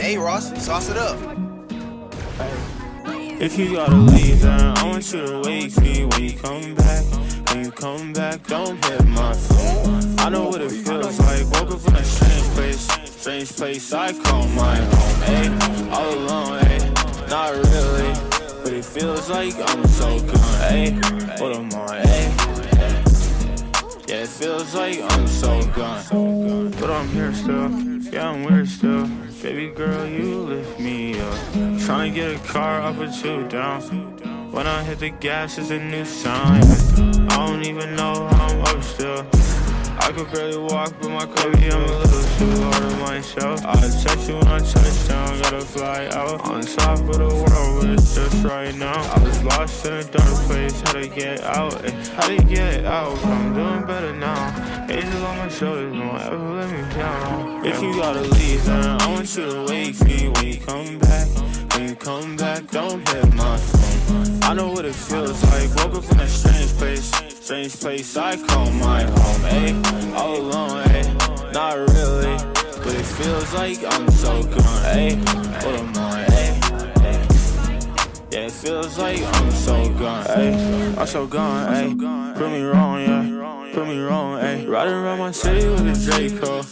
Hey, Ross, sauce it up. If you gotta leave, then I want you to wake me when you come back. When you come back, don't hit my phone. I know what it feels like. Woke up in a strange place, strange place I call my home. Ayy, all alone, ayy, not really, but it feels like I'm so gone. Ayy, what am I? Ayy, yeah, it feels like I'm so gone, but I'm here still. Yeah, I'm weird still. Baby girl, you lift me up. Tryna get a car up or two down. When I hit the gas, it's a new sign. I don't even know how I'm up still. I could barely walk, but my baby, I'm a little too hard on myself. I text you when I touch down, gotta fly out on top of the world, but it's just right now. I was lost in a dark place, how to get out, how to get out. I'm doing better now. Angel on my shoulders, don't ever let me down. If you gotta leave, then I want you to wake me when you come back. When you come back, don't hit my phone. I know what it feels like. Woke up in a strange place, strange place I call my home. Ayy, all alone, ayy, not really, but it feels like I'm so gone. Ayy, what am I? Yeah, it feels like I'm so gone. Ayy, I'm so gone. Ayy, prove me wrong, yeah, prove me wrong. Ayy, riding around my city with a Draco.